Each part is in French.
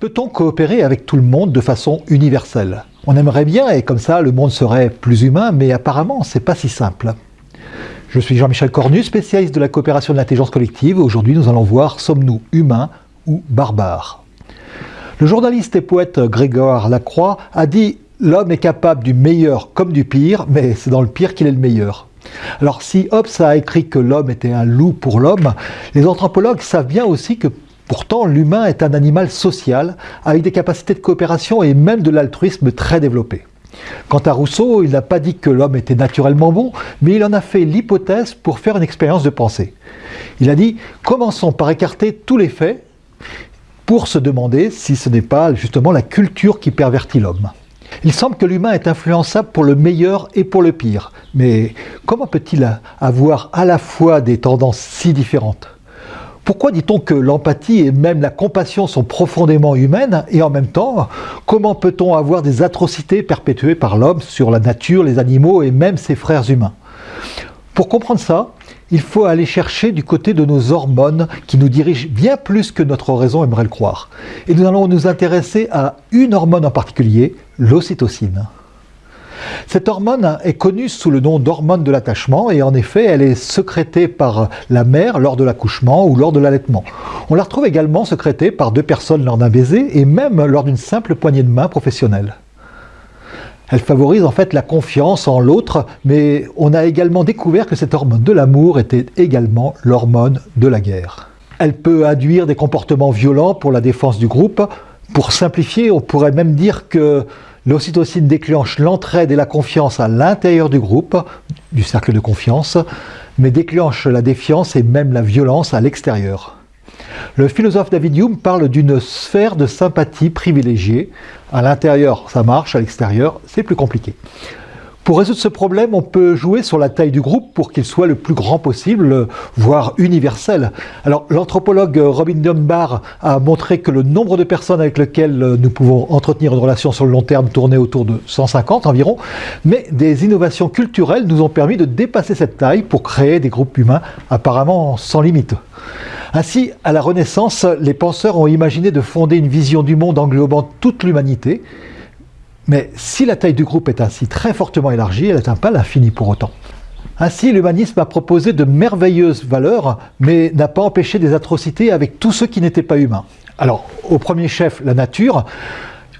Peut-on coopérer avec tout le monde de façon universelle? On aimerait bien et comme ça le monde serait plus humain, mais apparemment c'est pas si simple. Je suis Jean-Michel Cornu, spécialiste de la coopération de l'intelligence collective. Aujourd'hui nous allons voir sommes-nous humains ou barbares? Le journaliste et poète Grégoire Lacroix a dit L'homme est capable du meilleur comme du pire, mais c'est dans le pire qu'il est le meilleur. Alors si Hobbes a écrit que l'homme était un loup pour l'homme, les anthropologues savent bien aussi que Pourtant, l'humain est un animal social, avec des capacités de coopération et même de l'altruisme très développées. Quant à Rousseau, il n'a pas dit que l'homme était naturellement bon, mais il en a fait l'hypothèse pour faire une expérience de pensée. Il a dit « Commençons par écarter tous les faits pour se demander si ce n'est pas justement la culture qui pervertit l'homme. » Il semble que l'humain est influençable pour le meilleur et pour le pire. Mais comment peut-il avoir à la fois des tendances si différentes? Pourquoi dit-on que l'empathie et même la compassion sont profondément humaines et en même temps, comment peut-on avoir des atrocités perpétuées par l'homme sur la nature, les animaux et même ses frères humains? Pour comprendre ça, il faut aller chercher du côté de nos hormones qui nous dirigent bien plus que notre raison aimerait le croire. Et nous allons nous intéresser à une hormone en particulier, l'ocytocine. Cette hormone est connue sous le nom d'hormone de l'attachement et en effet elle est sécrétée par la mère lors de l'accouchement ou lors de l'allaitement. On la retrouve également sécrétée par deux personnes lors d'un baiser et même lors d'une simple poignée de main professionnelle. Elle favorise en fait la confiance en l'autre, mais on a également découvert que cette hormone de l'amour était également l'hormone de la guerre. Elle peut induire des comportements violents pour la défense du groupe. Pour simplifier, on pourrait même dire que L'ocytocine déclenche l'entraide et la confiance à l'intérieur du groupe, du cercle de confiance, mais déclenche la défiance et même la violence à l'extérieur. Le philosophe David Hume parle d'une sphère de sympathie privilégiée. À l'intérieur, ça marche, à l'extérieur, c'est plus compliqué. Pour résoudre ce problème, on peut jouer sur la taille du groupe pour qu'il soit le plus grand possible, voire universel. Alors l'anthropologue Robin Dunbar a montré que le nombre de personnes avec lesquelles nous pouvons entretenir une relation sur le long terme tournait autour de 150 environ, mais des innovations culturelles nous ont permis de dépasser cette taille pour créer des groupes humains apparemment sans limite. Ainsi, à la Renaissance, les penseurs ont imaginé de fonder une vision du monde englobant toute l'humanité, mais si la taille du groupe est ainsi très fortement élargie, elle n'atteint pas l'infini pour autant. Ainsi, l'humanisme a proposé de merveilleuses valeurs, mais n'a pas empêché des atrocités avec tous ceux qui n'étaient pas humains. Alors, au premier chef, la nature.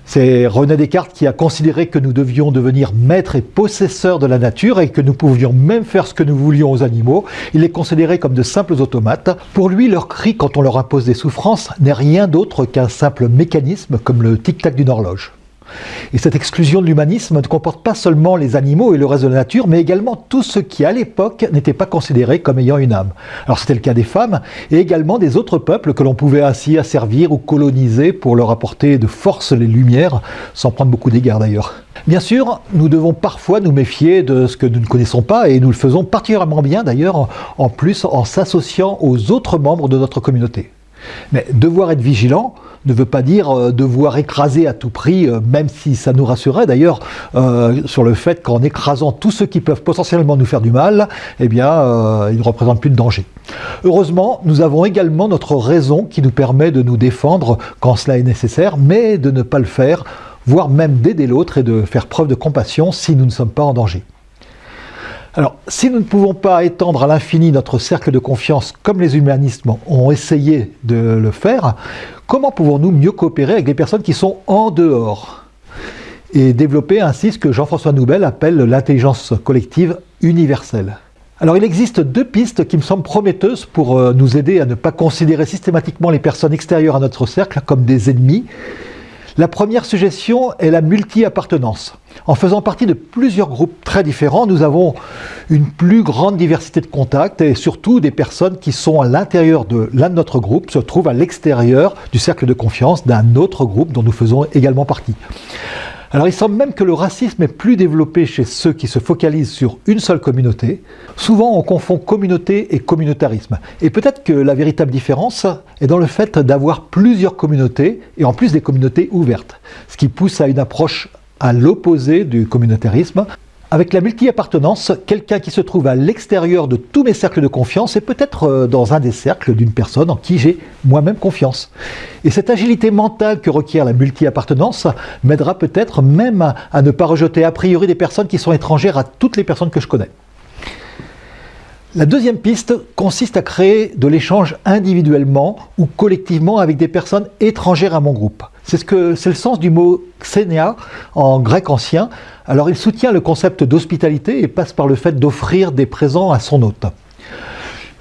C'est René Descartes qui a considéré que nous devions devenir maîtres et possesseurs de la nature et que nous pouvions même faire ce que nous voulions aux animaux. Il les considérait comme de simples automates. Pour lui, leur cri quand on leur impose des souffrances n'est rien d'autre qu'un simple mécanisme comme le tic-tac d'une horloge. Et cette exclusion de l'humanisme ne comporte pas seulement les animaux et le reste de la nature, mais également tout ce qui, à l'époque, n'était pas considéré comme ayant une âme. Alors c'était le cas des femmes, et également des autres peuples que l'on pouvait ainsi asservir ou coloniser pour leur apporter de force les lumières, sans prendre beaucoup d'égards d'ailleurs. Bien sûr, nous devons parfois nous méfier de ce que nous ne connaissons pas, et nous le faisons particulièrement bien d'ailleurs, en plus en s'associant aux autres membres de notre communauté. Mais devoir être vigilant ne veut pas dire euh, devoir écraser à tout prix, euh, même si ça nous rassurerait d'ailleurs euh, sur le fait qu'en écrasant tous ceux qui peuvent potentiellement nous faire du mal, eh bien, ils ne représentent plus de danger. Heureusement, nous avons également notre raison qui nous permet de nous défendre quand cela est nécessaire, mais de ne pas le faire, voire même d'aider l'autre et de faire preuve de compassion si nous ne sommes pas en danger. Alors, si nous ne pouvons pas étendre à l'infini notre cercle de confiance comme les humanistes ont essayé de le faire, comment pouvons-nous mieux coopérer avec les personnes qui sont en dehors et développer ainsi ce que Jean-François Noubel appelle l'intelligence collective universelle? Alors il existe deux pistes qui me semblent prometteuses pour euh, nous aider à ne pas considérer systématiquement les personnes extérieures à notre cercle comme des ennemis, la première suggestion est la multi-appartenance. En faisant partie de plusieurs groupes très différents, nous avons une plus grande diversité de contacts et surtout des personnes qui sont à l'intérieur de l'un de notre groupe se trouvent à l'extérieur du cercle de confiance d'un autre groupe dont nous faisons également partie. Alors il semble même que le racisme est plus développé chez ceux qui se focalisent sur une seule communauté. Souvent on confond communauté et communautarisme. Et peut-être que la véritable différence est dans le fait d'avoir plusieurs communautés, et en plus des communautés ouvertes. Ce qui pousse à une approche à l'opposé du communautarisme. Avec la multi-appartenance, quelqu'un qui se trouve à l'extérieur de tous mes cercles de confiance est peut-être euh, dans un des cercles d'une personne en qui j'ai moi-même confiance. Et cette agilité mentale que requiert la multi-appartenance m'aidera peut-être même à ne pas rejeter a priori des personnes qui sont étrangères à toutes les personnes que je connais. La deuxième piste consiste à créer de l'échange individuellement ou collectivement avec des personnes étrangères à mon groupe. C'est le sens du mot xénia en grec ancien. Alors il soutient le concept d'hospitalité et passe par le fait d'offrir des présents à son hôte.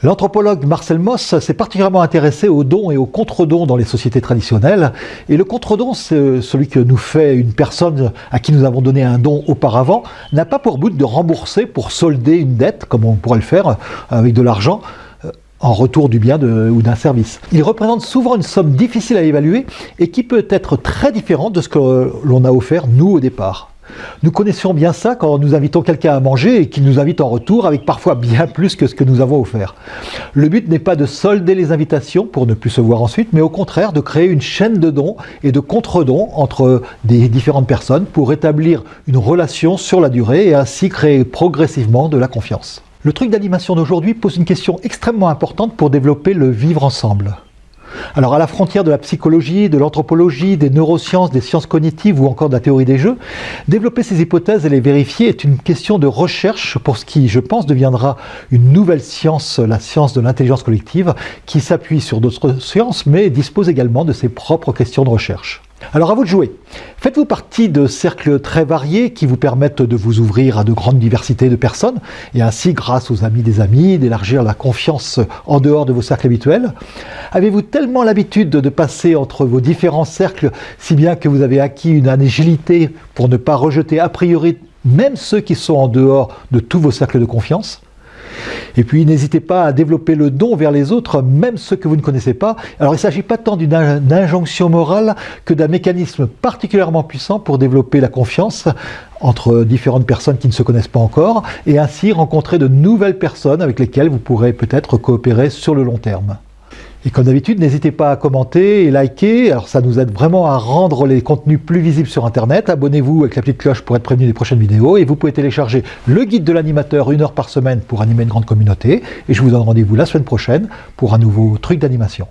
L'anthropologue Marcel Moss s'est particulièrement intéressé aux dons et aux contre-dons dans les sociétés traditionnelles. Et le contre-don, c'est celui que nous fait une personne à qui nous avons donné un don auparavant, n'a pas pour but de rembourser pour solder une dette, comme on pourrait le faire avec de l'argent, euh, en retour du bien ou d'un service. Il représente souvent une somme difficile à évaluer et qui peut être très différente de ce que l'on a offert nous au départ. Nous connaissions bien ça quand nous invitons quelqu'un à manger et qu'il nous invite en retour avec parfois bien plus que ce que nous avons offert. Le but n'est pas de solder les invitations pour ne plus se voir ensuite, mais au contraire de créer une chaîne de dons et de contre-dons entre des différentes personnes pour établir une relation sur la durée et ainsi créer progressivement de la confiance. Le truc d'animation d'aujourd'hui pose une question extrêmement importante pour développer le vivre ensemble. Alors à la frontière de la psychologie, de l'anthropologie, des neurosciences, des sciences cognitives ou encore de la théorie des jeux, développer ces hypothèses et les vérifier est une question de recherche pour ce qui, je pense, deviendra une nouvelle science, la science de l'intelligence collective, qui s'appuie sur d'autres sciences mais dispose également de ses propres questions de recherche. Alors à vous de jouer. Faites-vous partie de cercles très variés qui vous permettent de vous ouvrir à de grandes diversités de personnes et ainsi, grâce aux amis des amis, d'élargir la confiance en dehors de vos cercles habituels Avez-vous tellement l'habitude de passer entre vos différents cercles si bien que vous avez acquis une agilité pour ne pas rejeter a priori même ceux qui sont en dehors de tous vos cercles de confiance? Et puis n'hésitez pas à développer le don vers les autres, même ceux que vous ne connaissez pas. Alors il ne s'agit pas tant d'une injonction morale que d'un mécanisme particulièrement puissant pour développer la confiance entre différentes personnes qui ne se connaissent pas encore, et ainsi rencontrer de nouvelles personnes avec lesquelles vous pourrez peut-être coopérer sur le long terme. Et comme d'habitude, n'hésitez pas à commenter et liker, alors ça nous aide vraiment à rendre les contenus plus visibles sur Internet. Abonnez-vous avec la petite cloche pour être prévenu des prochaines vidéos et vous pouvez télécharger le guide de l'animateur une heure par semaine pour animer une grande communauté. Et je vous donne rendez-vous la semaine prochaine pour un nouveau truc d'animation.